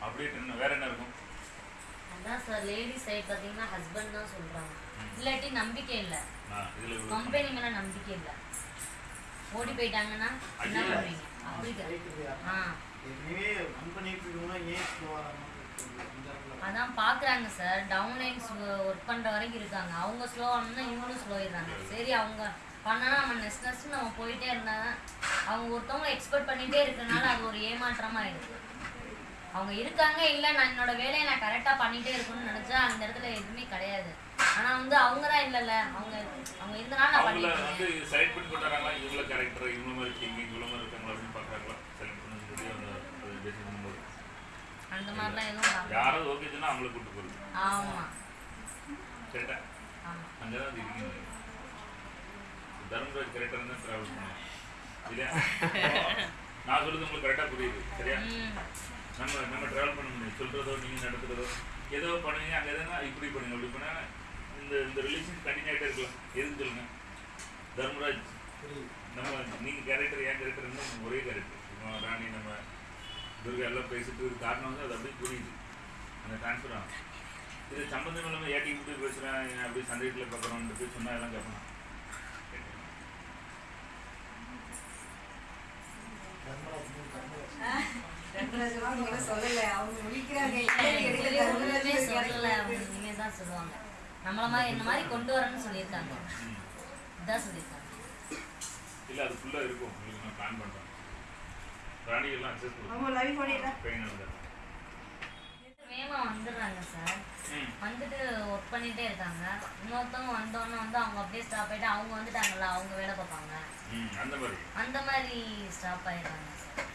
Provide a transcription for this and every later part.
அப்படியே என்ன வேற என்ன இருக்கும்? அதான் சார் லேடிஸ் சைடு பார்த்தீங்கன்னா ஹஸ்பண்ட் தான் சொல்றாங்க. இல்லாட்டி நம்பிக்கை இல்லை. ஆ, இதுல இவ்வளவு கம்பெனி மேல நம்பிக்கை இல்லை. ஓடி போயிட்டாங்கன்னா என்ன. பண்ணுவீங்க? அதான் பார்க்குறாங்க சார் டவுன் லைன்ஸ் ஒர்க் பண்ணுற வரைக்கும் இருக்காங்க. அவங்க ஸ்லோ ஆனோம்னா இவங்களும் ஸ்லோ ஆயிடுறாங்க. சரி. அவங்க பண்ணனா நம்ம நெக்ஸ்ட் நெக்ஸ்ட் நம்ம போயிட்டே இருந்தாங்க அவங்க ஒருத்தவங்க எக்ஸ்பெக்ட் பண்ணிட்டே இருக்கறனால அது ஒரு ஏமாற்றமா ஆயிடுது. அவங்க இருக்காங்க இல்லை நான் என்னோட வேலையை நான் கரெக்டாக பண்ணிட்டே இருக்கணும்னு நினச்சா அந்த இடத்துல எதுவுமே கிடையாது. ஆனால் வந்து அவங்க தான் இல்லைல்ல. அவங்க அவங்க இருந்தனால நான் அவங்கள பண்ணிட்டு வந்து இருக்கேன் செலக்ட் பண்ணி கொண்டாடுறாங்களா இவங்கள கேரக்டர் இவங்க மாதிரி இருக்கீங்க இவ்வளோ மாதிரி இருக்காங்களா அப்படின்னு பார்க்குறாங்களா? செலக்ட் பண்ணி சொல்லி அந்த அது பேசி பண்ணும்போது அந்த மாதிரிலாம் எதுவும். யாராவது ஓகே அவங்கள கூட்டு போகுது ஆமா. கரெக்டா ஆமா. அங்கே தான் அது இருக்கீங்க. தர்மராஜ் கரெக்டாக தான் ட்ராவல் இல்லையா? நான் சொல்றது உங்களுக்கு கரெக்டாக புரியுது. சரியா? நம்ம நம்ம ட்ராவல் பண்ண முடியும். சொல்கிறதோ நீங்கள் நடத்துகிறதோ ஏதோ பண்ணுவீங்க அங்கே எதுனா இப்படி பண்ணுங்க அப்படி பண்ணால் இந்த இந்த ரிலேஷன் கண்டினியூ இருக்கலாம். எதுன்னு சொல்லுங்கள் தர்மராஜ் நம்ம நீங்கள் கேரக்டர் ஏன் கேரக்டர் இருந்தால் ஒரே கேரக்டர் ராணி நம்ம துர்கா எல்லாம் பேசிட்டு காரணம் வந்து அது அப்படியே புரியுது. அந்த ட்ரான்ஸ்ஃபர் ஆகும். இது சம்பந்தம் இல்லாமல் ஏட்டி இப்படி பேசுகிறேன் அப்படி சந்தேகத்தில் பார்க்குறோம்னு சொன்னால் எல்லாம் கேட்கணும் தர்மராஜ் மூணு தர்மராஜ் சொல்லல அவங்க ஒண்ணுமே சொல்லல தான் சொல்லுவாங்க நம்மள மாதிரி இந்த மாதிரி கொண்டு வரேன்னு சொல்லியிருக்காங்க. இதான் சொல்லியிருக்காங்க இல்லை அது ஃபுல்லாக இருக்கும் உங்களுக்கு நான் பிளான் பண்ணுறேன் ராணிகள்லாம் அக்சஸ் அவங்க கொடுக்கும் லைவ் பண்ணிடலாம் பெயின் இருந்தால் வேமா வந்துடுறாங்க சார் வந்துட்டு ஒர்க் பண்ணிட்டே இருக்காங்க இன்னொருத்தவங்க வந்தோன்னே வந்து அவங்க அப்படியே ஸ்டாப் ஆயிட்டு அவங்க வந்துட்டாங்கல்ல அவங்க வேலை பார்ப்பாங்க அந்த மாதிரி அந்த மாதிரி ஸ்டாப் ஆயிடுறாங்க சார்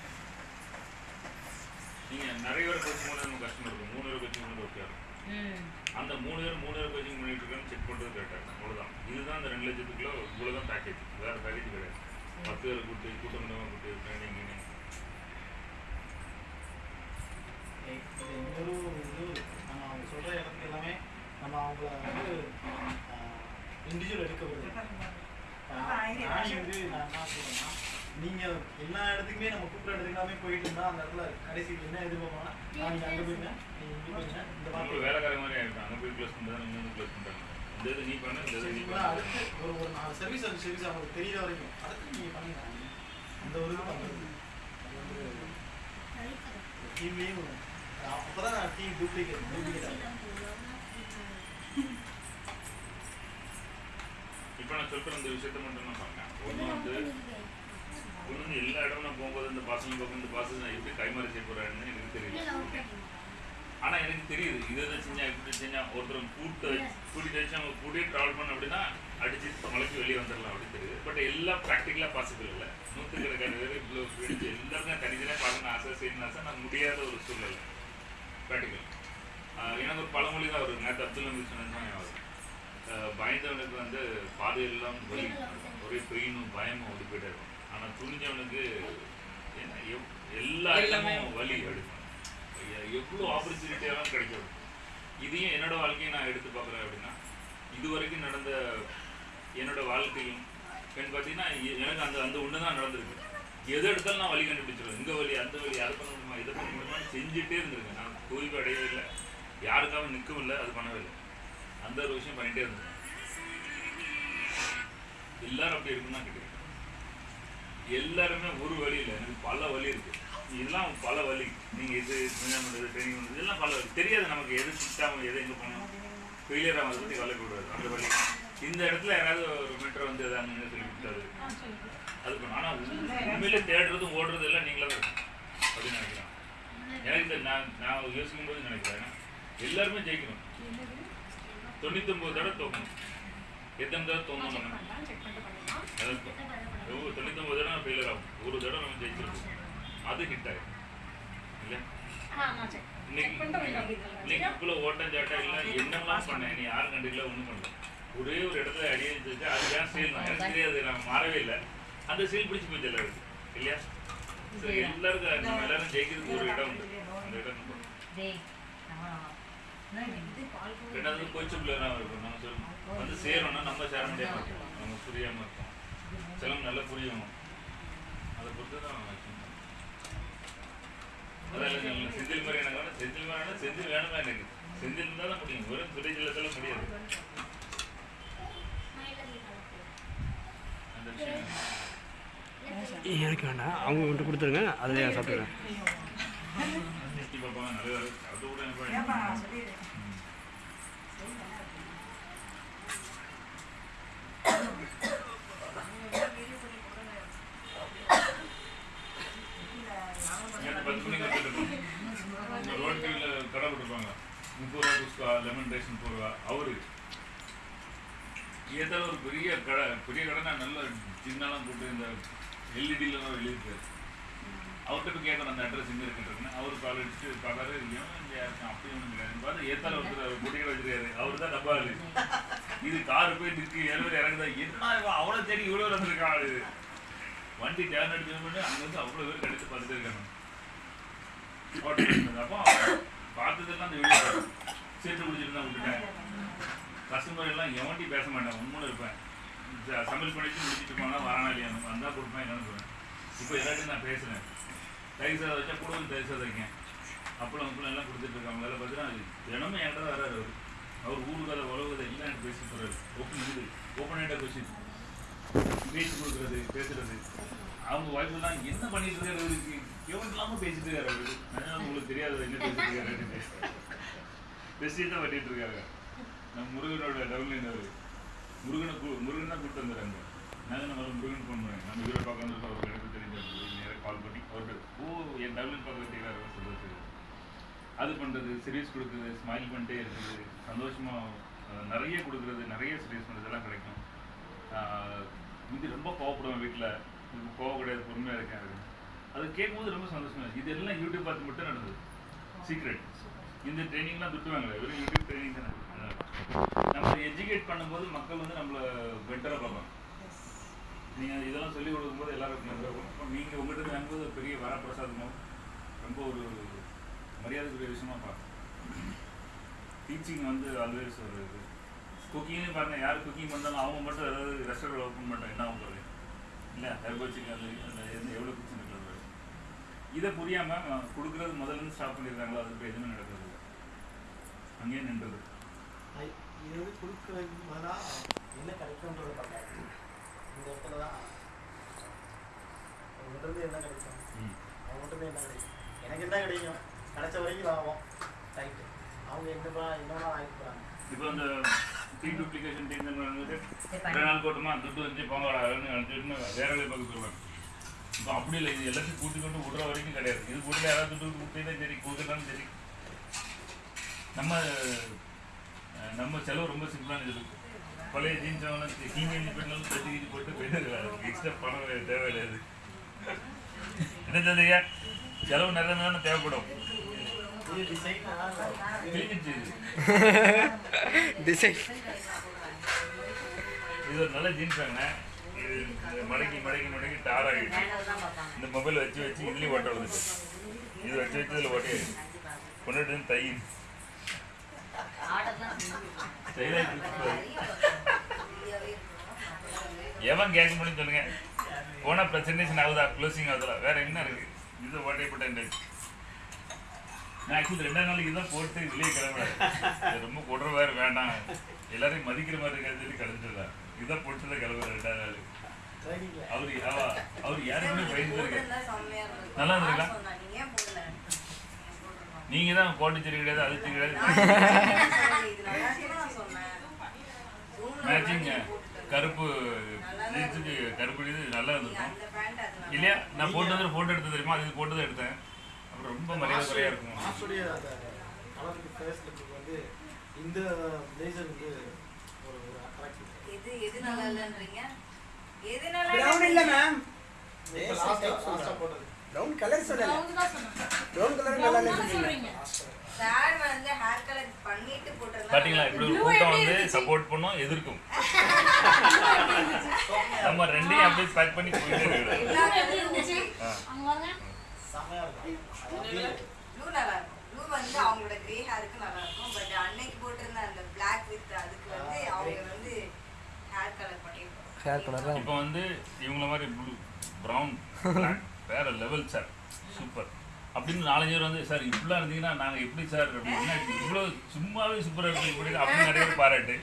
நீங்கள் நிறைய பேர் கோச்சிங் பண்ண நம்ம கஷ்டமாக இருக்கும் மூணு பேர் கோச்சிங் பண்ணது ஓகே அந்த மூணு பேர் மூணு பேர் கோச்சிங் பண்ணிட்டு இருக்கான்னு செக் பண்ணுறது கரெக்டாக இருக்கும். அவ்வளோதான் இதுதான் அந்த ரெண்டு லட்சத்துக்குள்ள இவ்வளோ தான் பேக்கேஜ் வேறு பேக்கேஜ் கிடையாது. பத்து பேர் கூட்டு கூட்டமாக கூட்டு ட்ரைனிங் இது இன்னொரு இது நம்ம அவங்க சொல்கிற இடத்துக்கு எல்லாமே நம்ம அவங்கள வந்து இண்டிவிஜுவல் எடுக்க விடுது ராணி வந்து நான் என்ன சொல்றேன்னா நீங்கள் எல்லா இடத்துக்குமே நம்ம கூப்பிட்ற இடத்துக்கு எல்லாமே போயிட்டு இருந்தால் அந்த இடத்துல கடைசிக்கு என்ன எதிர்பார்ப்பாங்கன்னா நான் இங்கே அங்கே போயிருந்தேன் நீ இங்கே போயிருந்தேன் இந்த மாதிரி வேலைக்கார மாதிரி ஆகிடும் அங்கே போய் க்ளோஸ் பண்ணுறது இங்கே வந்து க்ளோஸ் பண்ணுறாங்க இந்த இது நீ பண்ண இந்த இது நீ பண்ண. அடுத்து ஒரு ஒரு நாலு சர்வீஸ் அந்த சர்வீஸ் அவங்களுக்கு தெரியற வரைக்கும். அடுத்து நீங்கள் பண்ணுங்க. அந்த ஒரு இது வந்து டீம்லேயும் அப்போ தான் டீம் டூப்ளிகேட் டூப்ளிகேட் இப்போ நான் சொல்கிற இந்த விஷயத்த மட்டும் நான் பண்ணேன். ஒன்று வந்து நான் போகும்போது இந்த பாசனம் பார்க்கும் இந்த பாசம் நான் எப்படி கைமாறி செய்ய போகிறேன்னு எனக்கு தெரியுது ஆனால் எனக்கு தெரியுது இதை இதை செஞ்சா இப்படி செஞ்சா ஒருத்தர் கூட்டு கூட்டிட்டு வச்சு அவங்க கூட்டியே ட்ராவல் பண்ண அப்படின்னா அடிச்சு மலைக்கு வெளியே வந்துடலாம் அப்படின்னு தெரியுது. பட் எல்லாம் ப்ராக்டிக்கலாக பாசிபிள் இல்லை. நூற்றுக்கணக்கான பேர் இவ்வளோ பிடிச்சி எல்லாருக்கும் தனித்தனியாக பார்க்கணும் ஆசை செய்யணும் ஆசை நான் முடியாத ஒரு சூழ்நிலை. ப்ராக்டிக்கல் எனக்கு ஒரு பழமொழி தான் வரும் நேற்று அப்துல் நம்பி சொன்னது அவர் பயந்தவனுக்கு வந்து பாதையெல்லாம் ஒரே பெயினும் பயமும் ஓடி போயிட்டே இருக்கும். ஆனால் துணிஞ்சவனுக்கு எல்லா இடமும் வலி எடுக்கும். எவ்வளோ ஆப்பர்ச்சுனிட்டியெல்லாம் கிடைக்கும். இதையும் என்னோட வாழ்க்கையை நான் எடுத்து பார்க்குறேன் அப்படின்னா இது வரைக்கும் நடந்த என்னோட வாழ்க்கையும் பெண் பார்த்தீங்கன்னா எனக்கு அந்த அந்த ஒன்று தான் நடந்திருக்கு. எது எடுத்தாலும் நான் வழி கண்டுபிடிச்சிருவேன். இந்த வழி அந்த வழி அதை பண்ண முடியுமா இதை பண்ண முடியுமான்னு செஞ்சுட்டே இருந்திருக்கேன். நான் தோய்வு அடையவே இல்லை. யாருக்காகவும் நிற்கவும் இல்லை அது பண்ணவே இல்லை. அந்த ஒரு விஷயம் பண்ணிட்டே இருந்தேன் எல்லாரும் அப்படி இருக்குன்னு தான் கேட்குறேன். எல்லாருமே ஒரு வழி இல்லை எனக்கு பல வழி இருக்கு. இதெல்லாம் பல வழி. நீங்க இது பண்ணுறது ட்ரைனிங் பண்ணுறது இதெல்லாம் பல வழி. தெரியாது நமக்கு எது சிஸ்டம் எது எங்கே போகணும் ஃபெயிலியர் ஆகிறத பற்றி கவலைக்கூடாது அந்த வழி. இந்த இடத்துல யாராவது ஒரு மீட்டர் வந்து எதாவது சொல்லி கொடுத்தாரு. அது பண்ணும் ஆனால் உண்மையிலே தேடுறதும் ஓடுறது எல்லாம் நீங்களே தான் அப்படின்னு நினைக்கிறேன். எனக்கு நான் நான் யோசிக்கும் போது நினைக்கிறேன். எல்லாருமே ஜெயிக்கணும். தொண்ணூத்தொம்பது தடவை தோக்கணும். எத்தனை தடவை தோணும் அதான் தொண்ணூத்தொம்பது தடவை ஃபெயிலியர் ஆகும். ஒரு தடவை நம்ம ஜெயிச்சிருக்கோம் அது ஹிட் ஆகும் இல்லை இன்னைக்கு இவ்வளோ ஓட்டம் சாட்டம் இல்லை என்னெல்லாம் பண்ணேன் நீ யாரும் கண்டுக்கல ஒன்றும் பண்ணல. ஒரே ஒரு இடத்துல அடி வச்சு அது ஏன் சீல் தான் எனக்கு தெரியாது நான் மாறவே இல்லை. அந்த சீல் பிடிச்சி போச்சு எல்லாருக்கும் இல்லையா? ஸோ எல்லாருக்கும் நம்ம எல்லாரும் ஜெயிக்கிறதுக்கு ஒரு இடம் உண்டு. அந்த இடம் ரெண்டாவது கோச்சு பிள்ளைலாம் இருக்கும் நம்ம சொல்லணும். வந்து சேரணும்னா நம்ம சேர முடியாம இருக்கும் நம்ம புரியாம இருக்கும் சிலம் நல்லா புரியணும். அதை பொறுத்து தான் செந்தில் மாதிரி எனக்கு செந்தில் வேணும்னா செந்தில் வேணுமா எனக்கு. செந்தில் இருந்தால் தான் முடியும் வெறும் துறைஜிலத்தில் முடியாது. அந்த விஷயம். எனக்கு வேண்டாம் அவங்க மட்டும் கொடுத்துருங்க. அதில் சாப்பிட்டுக்கிறேன் நிறுத்தி பார்ப்பாங்க நிறைய அது கூட எனக்கு ஏப்பா வேணும். சொல்லிடு ம். நேத்து பத்து மணிக்கு வந்துட்டு இருக்கோம். இந்த ரோட் சைடில் கடை போட்டிருப்பாங்க முப்பது லெமன் ரைஸ்னு முப்பது ரூபா அவரு ஏதாவது ஒரு பெரிய கடை பெரிய கடைனா நல்ல சின்னாலாம் போட்டு இந்த எல்இடியில் எழுதியிருக்காரு அவர்கிட்ட போய் கேட்கணும் அந்த அட்ரஸ் எங்கே இருக்குன்னு அவர் கால் அடிச்சு பார்க்காரு ஏன் இங்கே யாருக்கும் அப்படி ஒன்றும் கிடையாது பார்த்து ஏத்தால ஒருத்தர் பொட்டி கடை வச்சிருக்காரு. அவர் தான் டப்பா ஆளு. இது கார் போய் நிற்கு ஏழு இறங்குதா? என்ன இவன் அவ்வளோ தேடி இவ்வளோ வந்திருக்கான் இது வண்டி டேர்ன் அடிச்சு பண்ணி அங்கேருந்து அவ்வளோ பேர் கடிச்சு பார்த்துட்டு இருக்காங்க அப்போ பார்த்ததெல்லாம் அந்த வீடியோ சேர்த்து குடிச்சிட்டு தான் விட்டுட்டேன். கஸ்டமர் எல்லாம் எவன்ட்டி பேச மாட்டேன். உண்மையில இருப்பேன். சமையல் பண்ணிட்டு முடிச்சுட்டு போனால் வரானா இல்லையா? வந்தால் கொடுப்பேன் என்னன்னு இப்போ எல்லாத்தையும் நான் பேசுறேன். தயிர் சாதம் வச்சா கூட வந்து தயிர் சாதம் வைக்கேன். அப்பளம் அப்பளம் எல்லாம் கொடுத்துட்டு இருக்காங்க. அதில் பார்த்தீங்கன்னா அது தினமும் என்கிட்ட வராரு அவர். அவர் ஊரு கதை எல்லாம் எனக்கு பேசி போகிறாரு ஓப்பன் இது ஓப்பன் ஹேண்டாக கொஸ்டின் பேசி கொடுக்குறது பேசுறது. அவங்க வாய்ப்பு தான் என்ன பண்ணிட்டு இருக்காரு அவருக்கு எவன் இல்லாமல் பேசிட்டு இருக்காரு அவரு. அதனால உங்களுக்கு தெரியாது என்ன பேசிட்டு இருக்காரு பேசிட்டு தான் இருக்காங்க. நம்ம முருகனோட டபுள் அவர். முருகனை கூ- முருகன் தான் கூப்பிட்டு வந்துடுறாங்க. நாங்கள் நம்ம முருகன் ஃபோன் பண்ணேன். நம்ம இவரை பார்க்க வந்து அவருக்கு எனக்கு தெரிஞ்ச நேராக கால் பண்ணி அவர்கிட்ட ஓ என் டபுள் பார்க்க வைக்கிறாரு சொல்லுறது அது பண்ணுறது சர்வீஸ் கொடுக்குறது ஸ்மைல் பண்ணிட்டே இருக்குது சந்தோஷமாக நிறைய கொடுக்குறது நிறைய சர்வீஸ் பண்ணுறதெல்லாம் கிடைக்கும். இது ரொம்ப கோவப்படுவேன் வீட்டில் கோவம் கிடையாது பொறுமையாக இருக்கேன். அது கேட்கும்போது ரொம்ப சந்தோஷமாக இருக்கு. இது எல்லாம் யூடியூப் பார்த்து மட்டும் நடந்தது. சீக்ரெட் இந்த ட்ரைனிங்லாம் துட்டுவாங்களே வெறும் யூடியூப் ட்ரைனிங் தான்? நம்ம எஜுகேட் பண்ணும்போது மக்கள் வந்து நம்மளை பெட்டராக பார்ப்பாங்க. நீங்கள் இதெல்லாம் சொல்லி கொடுக்கும்போது எல்லாருக்கும் நல்லா இருக்கும் நீங்கள் உங்கள்கிட்ட இருந்து வாங்கும்போது ஒரு பெரிய வரப்பிரசாதமோ ரொம்ப ஒரு மரியாதைக்குரிய விஷயமா பார்க்கணும் டீச்சிங் வந்து ஆல்வேஸ் ஒரு இது. குக்கிங்னு பாருங்க யார் குக்கிங் பண்ணாலும் அவங்க மட்டும் ஏதாவது ரெஸ்டாரண்ட் ஓப்பன் பண்ணிட்டா என்ன ஆகும் இல்லை ஹெர்ப் வச்சுக்க அந்த அந்த எந்த எவ்வளோ கிச்சன் இருக்கிறது இதை புரியாமல் கொடுக்குறது முதல்ல இருந்து ஸ்டாப் பண்ணியிருக்காங்களோ அதுக்கு எதுவுமே நடக்கிறது அங்கேயே நின்றது. ஐ- இது வந்து கொடுக்குறதுக்கு பதிலாக என்ன கிடைக்கும்ன்றத பார்க்காது இந்த இடத்துல தான். அவங்ககிட்ட என்ன கிடைக்கும்? ம். அவங்ககிட்ட என்ன கிடைக்கும்? எனக்கு என்ன கிடைக்கும்? கிடைச்ச வரைக்கும் லாபம். ரைட்டு அவங்க என்னப்பா ஆகிட்டு போகிறாங்க இப்போ அந்த டீ டூப்ளிகேஷன் டீம் வந்து ரெண்டு நாள் போட்டுமா? துட்டு வச்சு போங்கடா நினச்சிட்டு வேற வேலை பார்க்க இப்போ அப்படி இல்லை. இது எல்லாத்தையும் கூட்டி கொண்டு விடுற வரைக்கும் கிடையாது. இது கூட்டில் யாராவது துட்டு கொடுத்தீங்கன்னா சரி கொடுக்கட்டாலும் சரி. நம்ம நம்ம செலவு ரொம்ப சிம்பிளான இது பழைய ஜீன்ஸ் அவனை கீமேஜி பெண்ணாலும் தட்டி போட்டு போயிட்டு எக்ஸ்ட்ரா பணம் தேவை கிடையாது என்ன சொல்றீங்க செலவு நிறைய தானே தேவைப்படும். இது டிசைன் இது ஒரு நல்ல ஜீன்ஸ் வாங்கினேன் இது மடக்கி மடக்கி மடக்கி டார் ஆகிடுச்சு இந்த மொபைல் வச்சு வச்சு இதுலேயும் ஓட்ட விழுந்துட்டு இது வச்சு வச்சு இதில் ஓட்டி கொண்டுட்டு வந்து தை எவன் கேட்க முடியும் சொல்லுங்க. போனால் ப்ரெசன்டேஷன் ஆகுதா? க்ளோசிங் ஆகுதா? வேற என்ன இருக்கு? இது ஓட்டை போட்டேன் நான் ஆக்சுவலி ரெண்டாம் நாளைக்கு இதான் போட்டு வெளியே கிளம்புறேன். ரொம்ப கொடுற வேறு வேண்டாம். எல்லாரையும் மதிக்கிற மாதிரி இருக்காது சொல்லி கிளம்பிட்டுதான் இதான் போட்டு தான் கிளம்புறேன் ரெண்டாம் நாள் அவர் அவ அவர் யாருக்குமே பயந்து இருக்கு? போட்டிருந்தா செம்மையா இருந்திருக்கும். நல்லா இருந்திருக்கா? நீங்க தான் போட்டு சரி கிடையாது அது கிடையாது. கருப்பு ஜீன்ஸுக்கு கருப்பு இது நல்லா இருந்திருக்கும். இல்லையா? நான் போட்டு வந்து ஃபோட்டோ எடுத்து தெரியுமா? அது போட்டு தான் எடுத்தேன். அப்புறம் ரொம்ப மரியாதை குறையா இருக்கும் வந்து இந்த வந்து ஒரு அட்ராக்டிவ் எது எது நல்லா இல்லைன்றீங்க? எது நல்லா இல்ல மேம் லாஸ்ட்டாக லாஸ்ட்டாக போட்டது. ப்ரௌன் கலர் சொல்லல. ப்ரௌன் கலர் நல்லா இல்ல வந்து hair color பண்ணிட்டு போட்டிருந்தா பாத்தீங்களா இப்படி ஒரு கூட்டம் வந்து சப்போர்ட் பண்ணும் எதிர்க்கும். நம்ம ரெண்டையும் அப்படியே பேக் பண்ணி போயிட்டே நல்லா இருக்கும். வந்து அவங்களோட grey hair-க்கு நல்லா இருக்கும். But அன்னைக்கு போட்டிருந்த அந்த black with அதுக்கு வந்து அவங்க வந்து hair color பண்ணிருப்பாங்க. ஹேர் கலர் தான். இப்போ வந்து இவங்கள மாதிரி ப்ளூ ப்ரௌன் வேற லெவல் சார் சூப்பர் அப்படின்னு நாலஞ்சு பேர் வந்து சார் இப்படிலாம் இருந்தீங்கன்னா நாங்கள் எப்படி சார் அப்படின்னா இவ்வளோ சும்மாவே சூப்பராக இருக்கு இப்படி அப்படின்னு நிறைய பேர் பாராட்டு.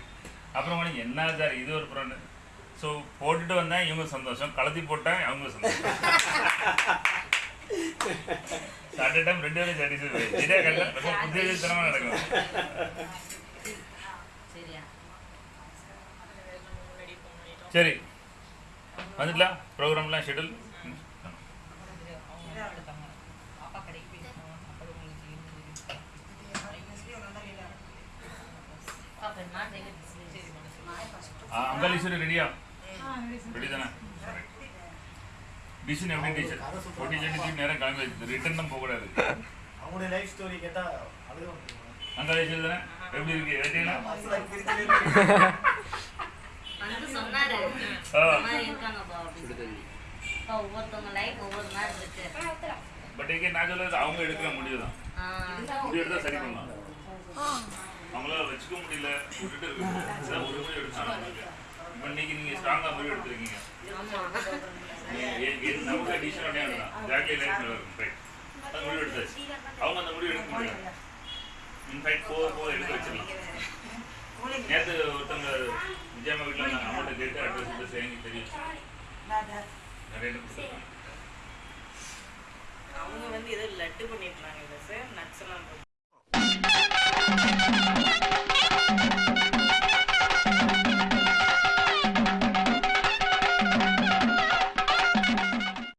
அப்புறம் என்ன சார் இது ஒரு ப்ராண்டு ஸோ போட்டுட்டு வந்தேன். இவங்க சந்தோஷம். கலத்தி போட்டேன். அவங்க சந்தோஷம். அட் டைம் ரெண்டு பேரும் சாட்டிஸ்ஃபை சரியா கண்டா ரொம்ப புத்தியத்தனமாக நடக்கும். சரி. வந்துட்டலாம் ப்ரோக்ராம்லாம் ஷெடியூல் பாப்பேன் நான் ரெடி அங்காளீஸ்வரி ரெடியா? ரெடி தானே டிசிஷன் எப்படி டீச்சர் போட்டி செஞ்சு நேரம் கிளம்பி ரிட்டர்ன் தான் போகக்கூடாது. அவங்களுடைய லைஃப் ஸ்டோரி கேட்டா? அங்காளீஸ்வரி தானே? எப்படி இருக்கு? இருக்கு. பட் இங்கே நான் சொல்றது அவங்க எடுக்கிற முடிவு தான் ஆ, முடிவு எடுத்தா சரி பண்ணலாம். அவங்களால வச்சுக்க முடியல. விட்டுட்டு இருக்க. முடியல. இதான் ஒரு முடிவு எடுத்தாங்க இப்போ இன்னைக்கு நீங்க ஸ்ட்ராங்கா முடிவு எடுத்திருக்கீங்க. நமக்கு டிசிஷன் ஒன்றே தான் ஜாக்கி லைஃப் நல்லா இருக்கும் ரைட் அது முடிவு எடுத்தாச்சு. அவங்க அந்த முடிவு எடுக்க முடியல. இன்ஃபேக்ட் போக போக எடுக்க வச்சிடலாம். நேற்று ஒருத்தவங்க விஜயம்மா வீட்டில் இருந்தாங்க. அம்மாட்ட கேட்டு அட்ரஸ் அட்ரஸ் எனக்கு தெரியும். நிறைய அவங்க வந்து ஏதோ லட்டு பண்ணிருக்காங்க சார் நட்ஸ் எல்லாம்